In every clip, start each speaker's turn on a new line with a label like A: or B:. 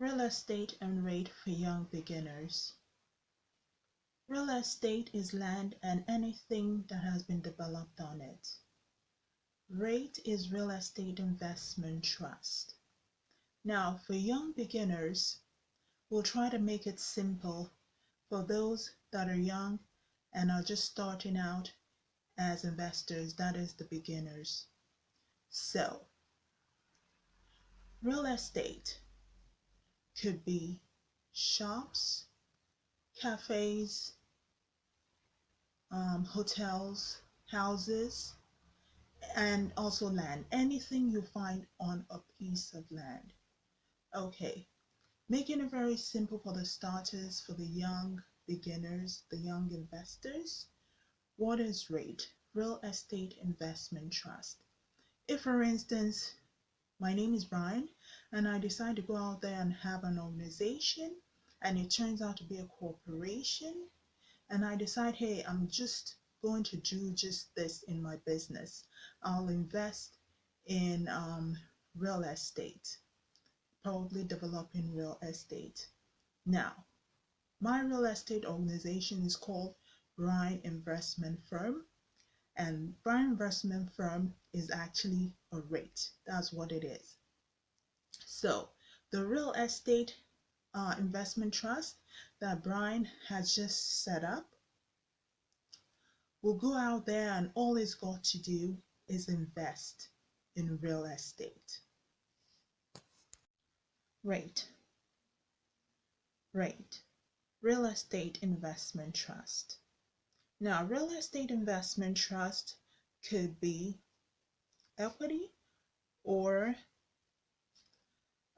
A: Real estate and rate for young beginners. Real estate is land and anything that has been developed on it. Rate is real estate investment trust. Now, for young beginners, we'll try to make it simple for those that are young and are just starting out as investors, that is the beginners. So, real estate could be shops, cafes, um, hotels, houses, and also land. Anything you find on a piece of land. Okay, making it very simple for the starters, for the young beginners, the young investors. What is REIT? Real Estate Investment Trust. If, for instance, my name is Brian, and I decide to go out there and have an organization, and it turns out to be a corporation, and I decide, hey, I'm just going to do just this in my business. I'll invest in um, real estate, probably developing real estate. Now, my real estate organization is called Brian Investment Firm and Brian Investment Firm is actually a rate. That's what it is. So the real estate uh, investment trust that Brian has just set up will go out there and all it's got to do is invest in real estate. Rate. Rate. Real estate investment trust. Now, real estate investment trust could be equity or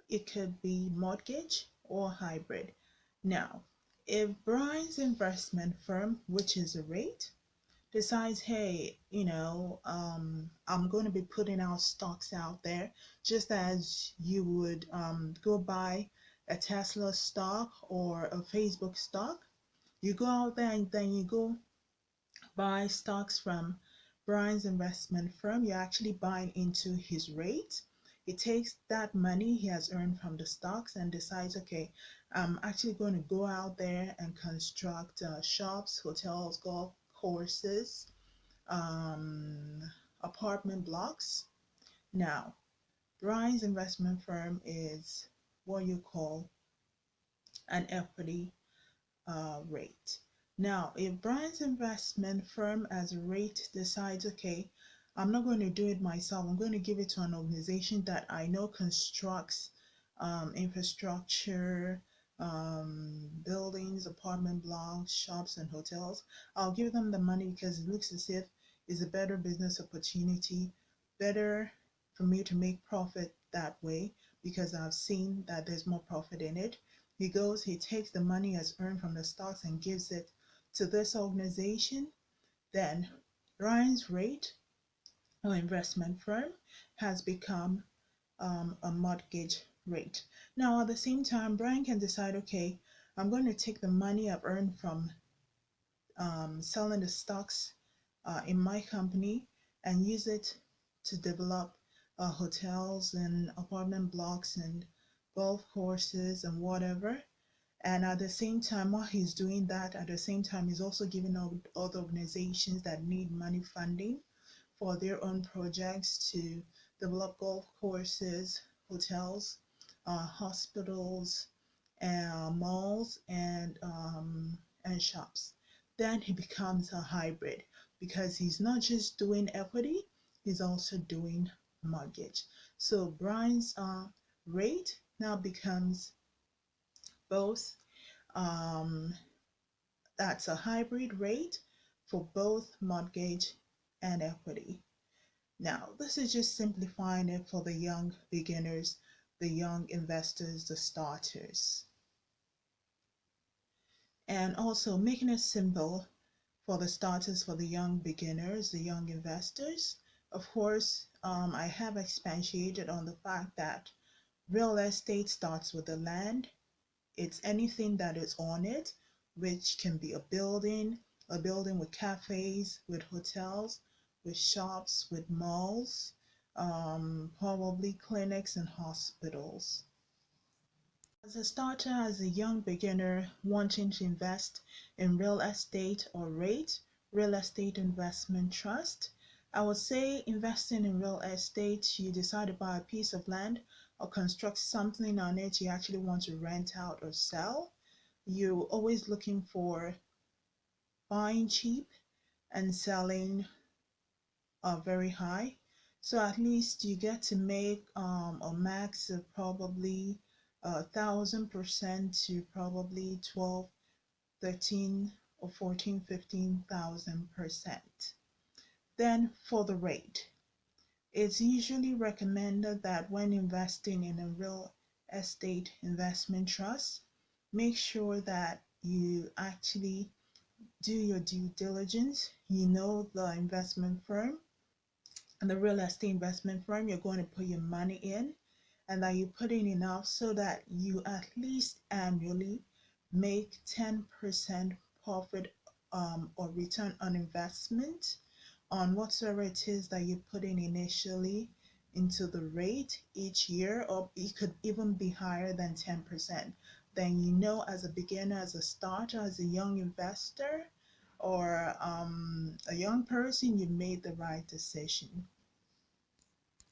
A: it could be mortgage or hybrid. Now, if Brian's investment firm, which is a rate, decides, hey, you know, um, I'm going to be putting out stocks out there, just as you would um, go buy a Tesla stock or a Facebook stock. You go out there and then you go buy stocks from Brian's investment firm, you're actually buying into his rate. He takes that money he has earned from the stocks and decides, okay, I'm actually going to go out there and construct uh, shops, hotels, golf courses, um, apartment blocks. Now, Brian's investment firm is what you call an equity uh, rate. Now, if Brian's investment firm as a rate decides, okay, I'm not going to do it myself, I'm going to give it to an organization that I know constructs um, infrastructure, um, buildings, apartment blocks, shops, and hotels, I'll give them the money because it looks as if it's a better business opportunity, better for me to make profit that way because I've seen that there's more profit in it. He goes, he takes the money as earned from the stocks and gives it to this organization, then Brian's rate or investment firm has become um, a mortgage rate. Now, at the same time, Brian can decide, okay, I'm going to take the money I've earned from um, selling the stocks uh, in my company and use it to develop uh, hotels and apartment blocks and golf courses and whatever and at the same time, while he's doing that, at the same time, he's also giving out other organizations that need money funding for their own projects to develop golf courses, hotels, uh, hospitals, uh, malls, and um, and shops. Then he becomes a hybrid because he's not just doing equity, he's also doing mortgage. So Brian's uh, rate now becomes both. Um, that's a hybrid rate for both mortgage and equity. Now, this is just simplifying it for the young beginners, the young investors, the starters. And also making it simple for the starters, for the young beginners, the young investors. Of course, um, I have expatiated on the fact that real estate starts with the land it's anything that is on it, which can be a building, a building with cafes, with hotels, with shops, with malls, um, probably clinics and hospitals. As a starter, as a young beginner wanting to invest in real estate or rate, real estate investment trust, I would say investing in real estate, you decide to buy a piece of land or construct something on it you actually want to rent out or sell. You're always looking for buying cheap and selling uh, very high. So at least you get to make um, a max of probably a thousand percent to probably 12, 13 or 14, 15,000 percent. Then for the rate, it's usually recommended that when investing in a real estate investment trust, make sure that you actually do your due diligence. You know the investment firm and the real estate investment firm you're going to put your money in and that you put in enough so that you at least annually make 10% profit um, or return on investment on whatsoever it is that you put in initially into the rate each year or it could even be higher than 10% then you know as a beginner as a starter as a young investor or um, a young person you made the right decision.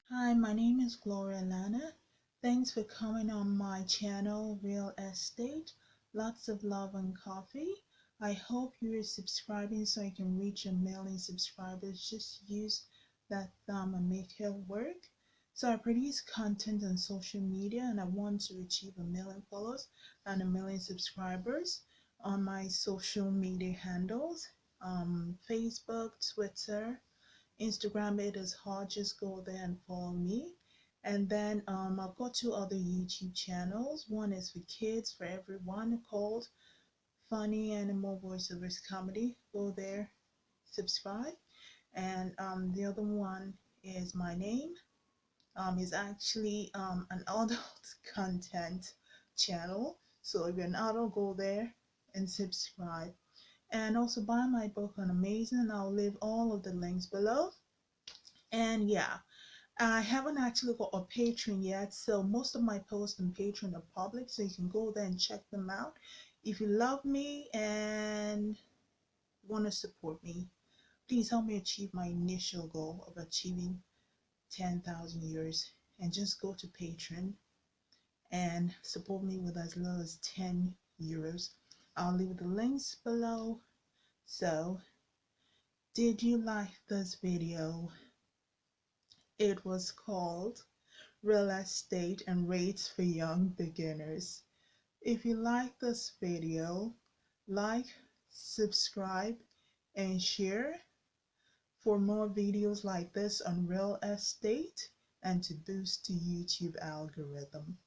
A: Hi my name is gloria lana. Thanks for coming on my channel real estate. Lots of love and coffee I hope you're subscribing so I can reach a million subscribers. Just use that thumb and make it work. So I produce content on social media and I want to achieve a million followers and a million subscribers on my social media handles. Um, Facebook, Twitter, Instagram, it is hard. Just go there and follow me. And then um, I've got two other YouTube channels. One is for kids, for everyone, called funny animal voiceovers comedy. Go there, subscribe. And um, the other one is my name. Um, is actually um, an adult content channel. So if you're an adult, go there and subscribe. And also buy my book on Amazon. I'll leave all of the links below. And yeah, I haven't actually got a Patreon yet, so most of my posts on Patreon are public, so you can go there and check them out. If you love me and want to support me, please help me achieve my initial goal of achieving 10,000 euros and just go to Patreon and support me with as little as 10 euros. I'll leave the links below. So, did you like this video? It was called Real Estate and Rates for Young Beginners. If you like this video, like, subscribe, and share for more videos like this on real estate and to boost the YouTube algorithm.